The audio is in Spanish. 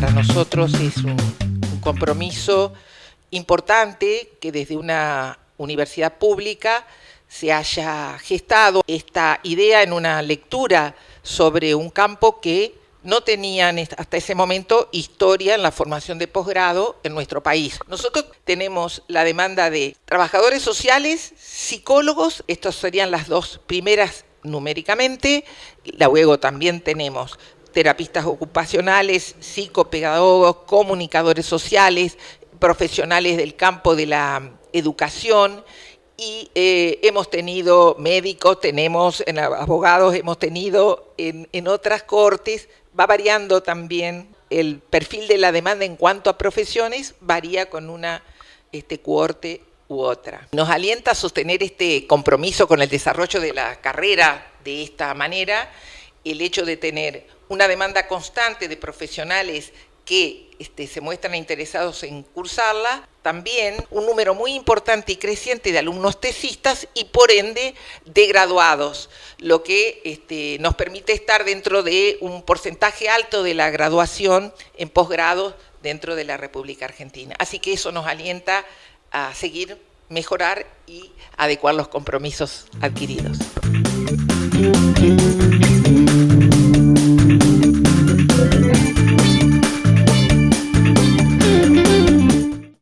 nosotros es un, un compromiso importante que desde una universidad pública se haya gestado esta idea en una lectura sobre un campo que no tenían hasta ese momento historia en la formación de posgrado en nuestro país. Nosotros tenemos la demanda de trabajadores sociales, psicólogos, estas serían las dos primeras numéricamente, luego también tenemos terapistas ocupacionales, psicopedagogos, comunicadores sociales, profesionales del campo de la educación y eh, hemos tenido médicos, tenemos en abogados, hemos tenido en, en otras cortes, va variando también el perfil de la demanda en cuanto a profesiones, varía con una este, cohorte u otra. Nos alienta a sostener este compromiso con el desarrollo de la carrera de esta manera, el hecho de tener una demanda constante de profesionales que este, se muestran interesados en cursarla, también un número muy importante y creciente de alumnos tesistas y por ende de graduados, lo que este, nos permite estar dentro de un porcentaje alto de la graduación en posgrado dentro de la República Argentina. Así que eso nos alienta a seguir, mejorar y adecuar los compromisos adquiridos.